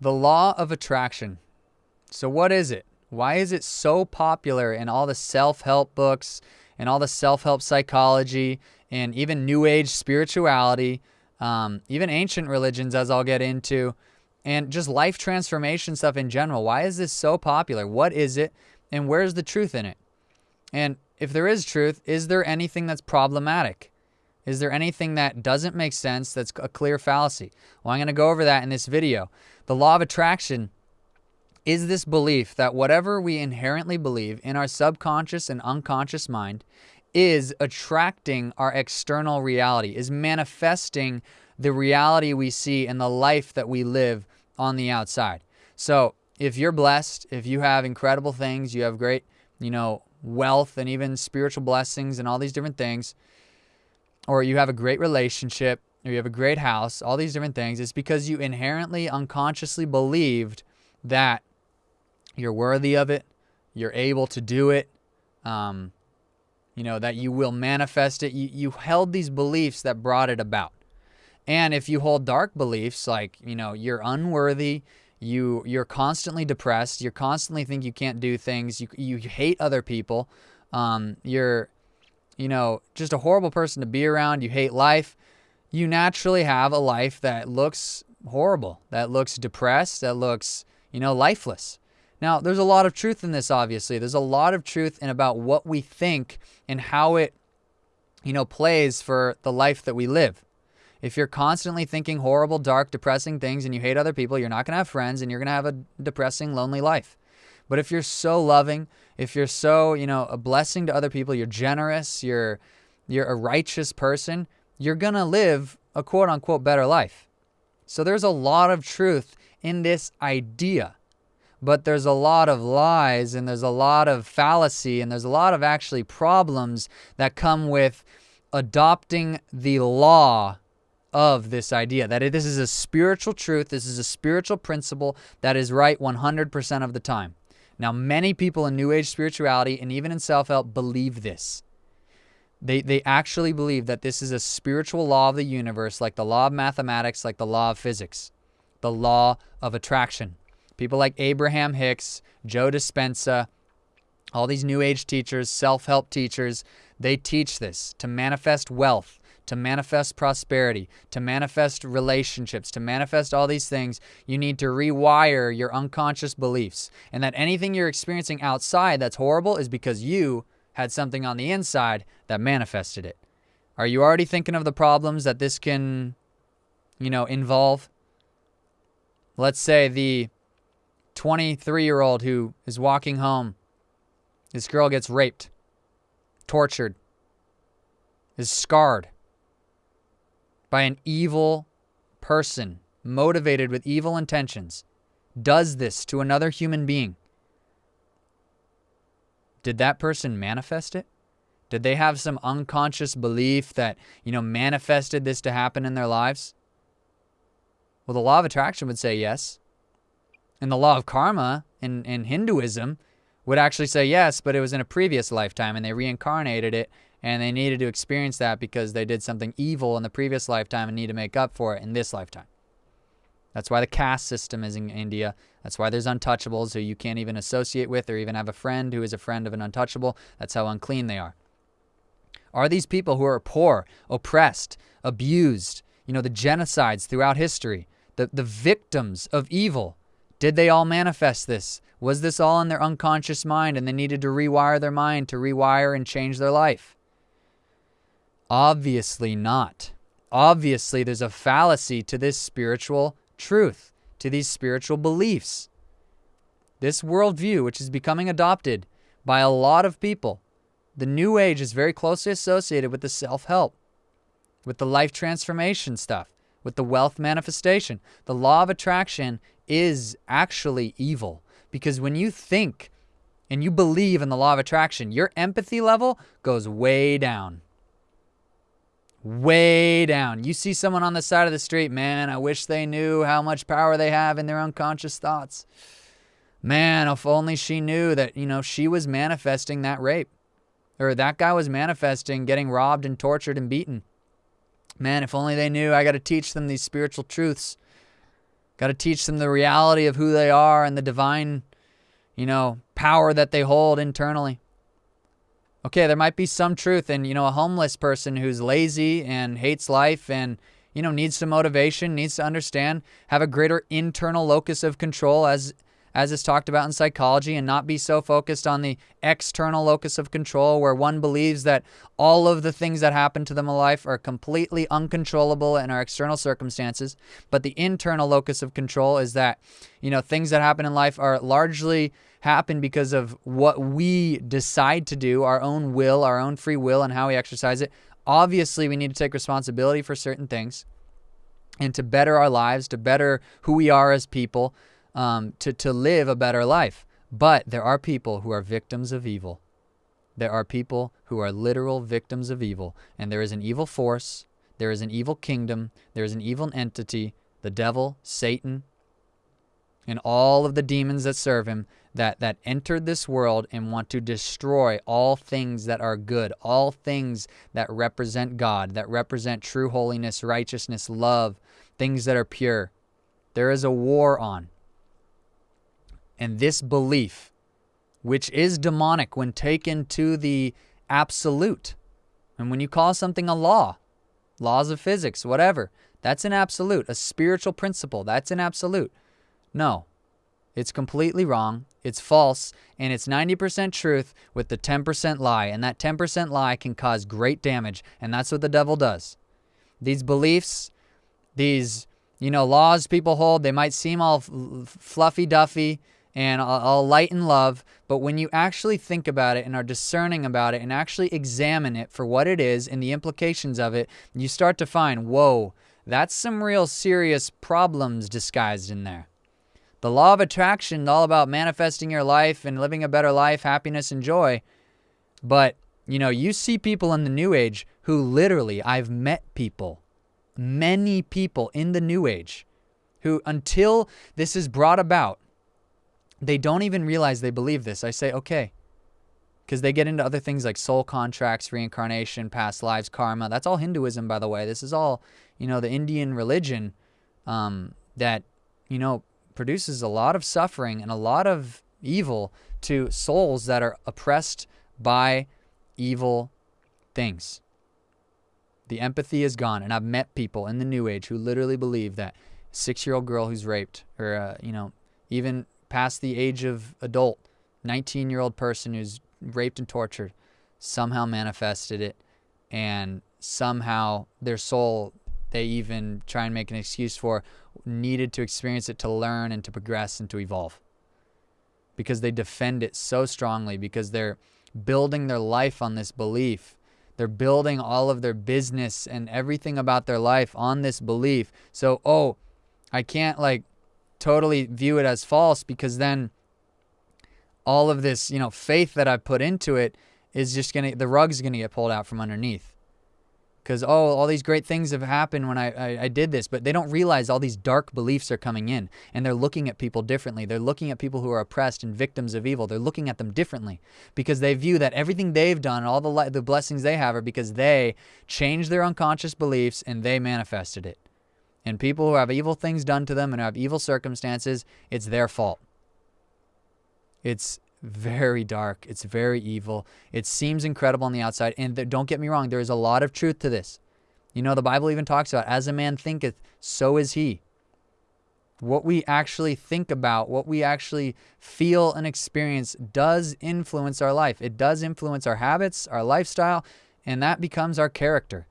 The law of attraction. So, what is it? Why is it so popular in all the self help books and all the self help psychology and even New Age spirituality, um, even ancient religions, as I'll get into, and just life transformation stuff in general? Why is this so popular? What is it? And where's the truth in it? And if there is truth, is there anything that's problematic? Is there anything that doesn't make sense that's a clear fallacy? Well, I'm going to go over that in this video. The law of attraction is this belief that whatever we inherently believe in our subconscious and unconscious mind is attracting our external reality, is manifesting the reality we see and the life that we live on the outside. So, if you're blessed, if you have incredible things, you have great, you know, wealth and even spiritual blessings and all these different things, or you have a great relationship, or you have a great house, all these different things, it's because you inherently unconsciously believed that you're worthy of it, you're able to do it, um, you know, that you will manifest it. You, you held these beliefs that brought it about. And if you hold dark beliefs like, you know, you're unworthy, you you're constantly depressed, you're constantly think you can't do things, you you hate other people, um, you're you know, just a horrible person to be around, you hate life, you naturally have a life that looks horrible, that looks depressed, that looks, you know, lifeless. Now, there's a lot of truth in this, obviously. There's a lot of truth in about what we think and how it, you know, plays for the life that we live. If you're constantly thinking horrible, dark, depressing things and you hate other people, you're not going to have friends and you're going to have a depressing, lonely life. But if you're so loving, if you're so, you know, a blessing to other people, you're generous, you're you're a righteous person, you're going to live a quote unquote better life. So there's a lot of truth in this idea. But there's a lot of lies and there's a lot of fallacy and there's a lot of actually problems that come with adopting the law of this idea that this is a spiritual truth, this is a spiritual principle that is right 100% of the time. Now, many people in New Age spirituality and even in self help believe this. They, they actually believe that this is a spiritual law of the universe, like the law of mathematics, like the law of physics, the law of attraction. People like Abraham Hicks, Joe Dispenza, all these New Age teachers, self help teachers, they teach this to manifest wealth, to manifest prosperity, to manifest relationships, to manifest all these things, you need to rewire your unconscious beliefs. And that anything you're experiencing outside that's horrible is because you had something on the inside that manifested it. Are you already thinking of the problems that this can, you know, involve? Let's say the 23 year old who is walking home, this girl gets raped, tortured, is scarred by an evil person motivated with evil intentions, does this to another human being. Did that person manifest it? Did they have some unconscious belief that, you know, manifested this to happen in their lives? Well, the law of attraction would say yes. And the law of karma in, in Hinduism would actually say yes, but it was in a previous lifetime and they reincarnated it and they needed to experience that because they did something evil in the previous lifetime and need to make up for it in this lifetime. That's why the caste system is in India. That's why there's untouchables who you can't even associate with or even have a friend who is a friend of an untouchable. That's how unclean they are. Are these people who are poor, oppressed, abused, you know, the genocides throughout history, the, the victims of evil, did they all manifest this? Was this all in their unconscious mind and they needed to rewire their mind to rewire and change their life? Obviously not. Obviously, there's a fallacy to this spiritual truth, to these spiritual beliefs. This worldview, which is becoming adopted by a lot of people, the New Age is very closely associated with the self help, with the life transformation stuff, with the wealth manifestation. The law of attraction is actually evil because when you think and you believe in the law of attraction, your empathy level goes way down way down. You see someone on the side of the street, man, I wish they knew how much power they have in their unconscious thoughts. Man, if only she knew that, you know, she was manifesting that rape. Or that guy was manifesting getting robbed and tortured and beaten. Man, if only they knew I got to teach them these spiritual truths. Got to teach them the reality of who they are and the divine, you know, power that they hold internally. Okay, there might be some truth in, you know, a homeless person who's lazy and hates life and, you know, needs some motivation, needs to understand, have a greater internal locus of control as as is talked about in psychology, and not be so focused on the external locus of control where one believes that all of the things that happen to them in life are completely uncontrollable and are external circumstances. But the internal locus of control is that, you know, things that happen in life are largely happen because of what we decide to do, our own will, our own free will, and how we exercise it. Obviously, we need to take responsibility for certain things and to better our lives, to better who we are as people um, to, to live a better life. But there are people who are victims of evil. There are people who are literal victims of evil. And there is an evil force, there is an evil kingdom, there is an evil entity, the devil, Satan, and all of the demons that serve him that, that entered this world and want to destroy all things that are good, all things that represent God, that represent true holiness, righteousness, love, things that are pure. There is a war on. And this belief, which is demonic when taken to the absolute, and when you call something a law, laws of physics, whatever, that's an absolute. A spiritual principle, that's an absolute. No, it's completely wrong. It's false. And it's 90% truth with the 10% lie. And that 10% lie can cause great damage. And that's what the devil does. These beliefs, these, you know, laws people hold, they might seem all fluffy duffy and all light and love. But when you actually think about it and are discerning about it and actually examine it for what it is and the implications of it, you start to find, whoa, that's some real serious problems disguised in there. The law of attraction, all about manifesting your life and living a better life, happiness and joy. But, you know, you see people in the new age who literally, I've met people, many people in the new age who, until this is brought about, they don't even realize they believe this. I say, okay. Because they get into other things like soul contracts, reincarnation, past lives, karma. That's all Hinduism, by the way. This is all, you know, the Indian religion um, that, you know, produces a lot of suffering and a lot of evil to souls that are oppressed by evil things. The empathy is gone. And I've met people in the new age who literally believe that six year old girl who's raped, or, uh, you know, even past the age of adult, 19 year old person who's raped and tortured somehow manifested it and somehow their soul they even try and make an excuse for needed to experience it to learn and to progress and to evolve. Because they defend it so strongly because they're building their life on this belief. They're building all of their business and everything about their life on this belief. So oh i can't like totally view it as false because then all of this, you know, faith that I put into it is just to, the rug's to get pulled out from underneath. Because, oh, all these great things have happened when I, I, I, did this, but they don't realize all these dark beliefs are coming in and they're looking at people differently. They're looking at people who are oppressed and victims of evil. They're looking at them differently because they view that everything they've done, all the, the blessings they have, are because they changed their unconscious beliefs and they manifested it. And people who have evil things done to them and have evil circumstances, it's their fault. It's very dark. It's very evil. It seems incredible on the outside. And th- don't get me wrong, there is a lot of truth to this. You know, the Bible even talks about, as a man thinketh, so is he. What we actually think about, what we actually feel and experience does influence our life. It does influence our habits, our lifestyle, and that becomes our character.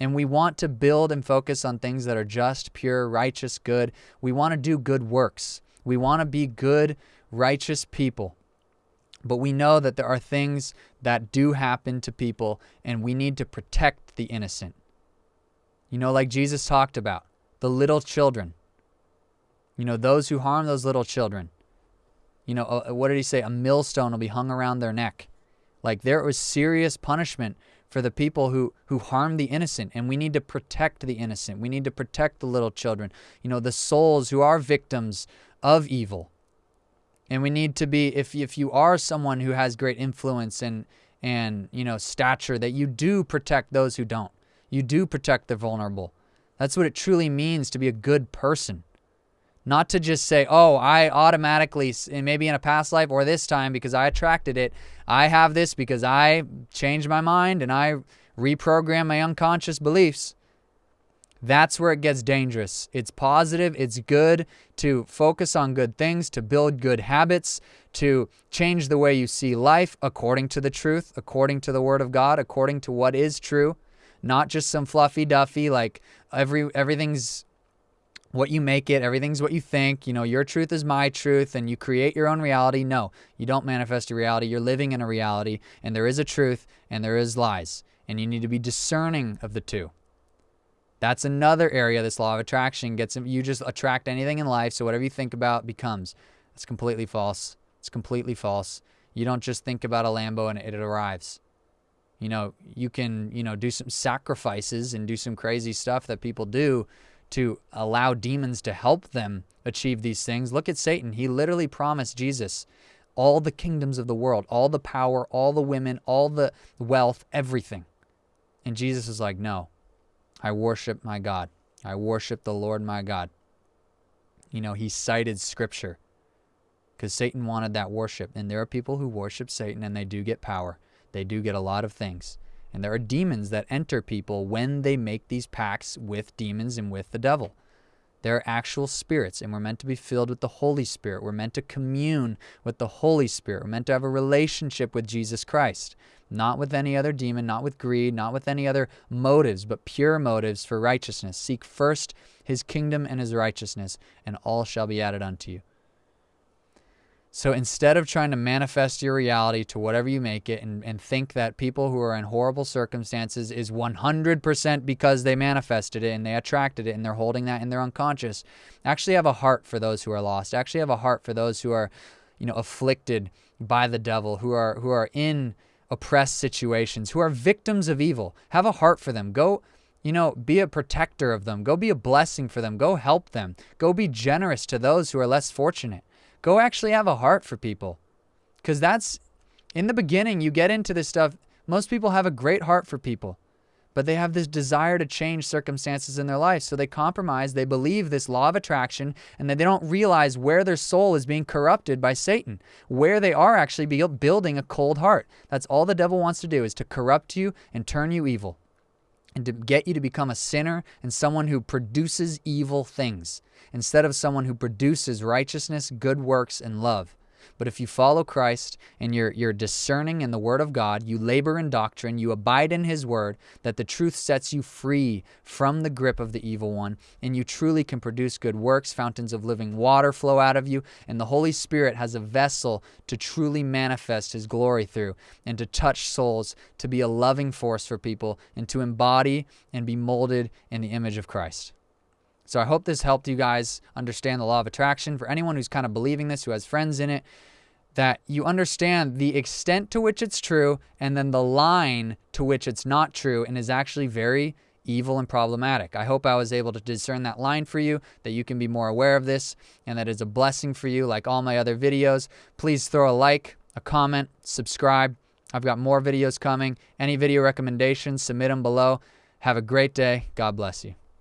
And we want to build and focus on things that are just, pure, righteous, good. We want to do good works. We want to be good, righteous people. But we know that there are things that do happen to people, and we need to protect the innocent. You know, like Jesus talked about, the little children. You know, those who harm those little children. You know, uh, what did he say? A millstone will be hung around their neck. Like there was serious punishment for the people who who harm the innocent and we need to protect the innocent we need to protect the little children you know the souls who are victims of evil and we need to be if if you are someone who has great influence and and you know stature that you do protect those who don't. You do protect the vulnerable. That's what it truly means to be a good person. Not to just say, oh, I automatically, maybe in a past life or this time because I attracted it, I have this because I changed my mind and I reprogram my unconscious beliefs. That's where it gets dangerous. It's positive, it's good to focus on good things, to build good habits, to change the way you see life according to the truth, according to the Word of God, according to what is true, not just some fluffy duffy like every everything's what you make it, everything's what you think. You know, your truth is my truth, and you create your own reality. No, you don't manifest a reality. You're living in a reality, and there is a truth and there is lies, and you need to be discerning of the two. That's another area this law of attraction gets you just attract anything in life, so whatever you think about becomes. It's completely false. It's completely false. You don't just think about a Lambo and it arrives. You know, you can, you know, do some sacrifices and do some crazy stuff that people do to allow demons to help them achieve these things. Look at Satan. He literally promised Jesus all the kingdoms of the world, all the power, all the women, all the wealth, everything. And Jesus is like, no, I worship my God. I worship the Lord my God. You know, he cited scripture because Satan wanted that worship. And there are people who worship Satan and they do get power, they do get a lot of things. And there are demons that enter people when they make these pacts with demons and with the devil. There are actual spirits, and we're meant to be filled with the Holy Spirit. We're meant to commune with the Holy Spirit. We're meant to have a relationship with Jesus Christ not with any other demon, not with greed, not with any other motives, but pure motives for righteousness. Seek first his kingdom and his righteousness, and all shall be added unto you. So instead of trying to manifest your reality to whatever you make it and, and think that people who are in horrible circumstances is 100% because they manifested it and they attracted it and they're holding that in their unconscious, actually have a heart for those who are lost. Actually have a heart for those who are, you know, afflicted by the devil, who are who are in oppressed situations, who are victims of evil. Have a heart for them. Go, you know, be a protector of them. Go be a blessing for them. Go help them. Go be generous to those who are less fortunate. Go actually have a heart for people. Because that's, in the beginning, you get into this stuff. Most people have a great heart for people but they have this desire to change circumstances in their life. So they compromise, they believe this law of attraction, and then they don't realize where their soul is being corrupted by Satan, where they are actually building a cold heart. That's all the devil wants to do is to corrupt you and turn you evil and to get you to become a sinner and someone who produces evil things instead of someone who produces righteousness, good works, and love. But if you follow Christ and you're, you're discerning in the Word of God, you labor in doctrine, you abide in His Word, that the truth sets you free from the grip of the evil one, and you truly can produce good works, fountains of living water flow out of you, and the Holy Spirit has a vessel to truly manifest His glory through and to touch souls, to be a loving force for people, and to embody and be molded in the image of Christ. So I hope this helped you guys understand the law of attraction. For anyone who's kind of believing this, who has friends in it, that you understand the extent to which it's true and then the line to which it's not true and is actually very evil and problematic. I hope I was able to discern that line for you, that you can be more aware of this, and that is a blessing for you like all my other videos. Please throw a like, a comment, subscribe. I've got more videos coming. Any video recommendations, submit them below. Have a great day. God bless you.